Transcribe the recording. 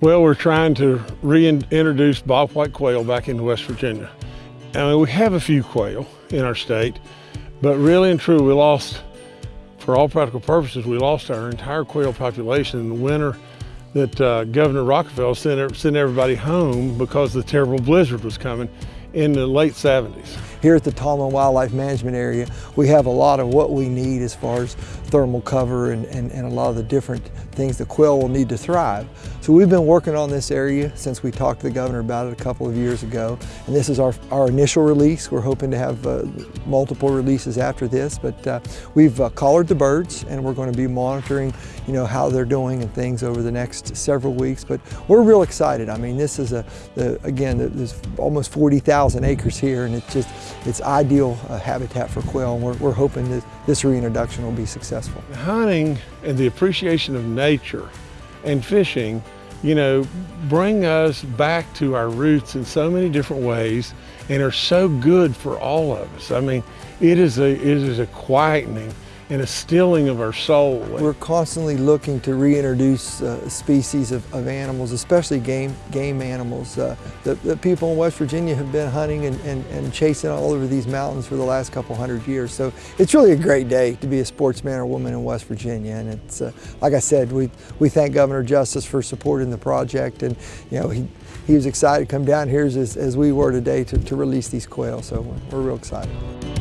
Well, we're trying to reintroduce bobwhite quail back into West Virginia. I mean, we have a few quail in our state, but really and true, we lost, for all practical purposes, we lost our entire quail population in the winter that uh, Governor Rockefeller sent, sent everybody home because the terrible blizzard was coming in the late 70s. Here at the Tomblin Wildlife Management Area, we have a lot of what we need as far as thermal cover and, and, and, a lot of the different things the quail will need to thrive. So we've been working on this area since we talked to the governor about it a couple of years ago. And this is our, our initial release. We're hoping to have uh, multiple releases after this, but uh, we've uh, collared the birds and we're going to be monitoring you know, how they're doing and things over the next several weeks. But we're real excited. I mean, this is a, again, there's almost 40,000 acres here and it's just, it's ideal uh, habitat for quail. And we're, we're hoping that this reintroduction will be successful. Hunting and the appreciation of nature and fishing, you know, bring us back to our roots in so many different ways and are so good for all of us. I mean, it is a, it is a quietening and a stilling of our soul. We're constantly looking to reintroduce uh, species of, of, animals, especially game, game animals. Uh, the, the, people in West Virginia have been hunting and, and, and, chasing all over these mountains for the last couple hundred years. So it's really a great day to be a sportsman or woman in West Virginia. And it's, uh, like I said, we, we thank Governor Justice for supporting the project. And, you know, he, he was excited to come down here as, as we were today to, to release these quail. So we're, we're real excited.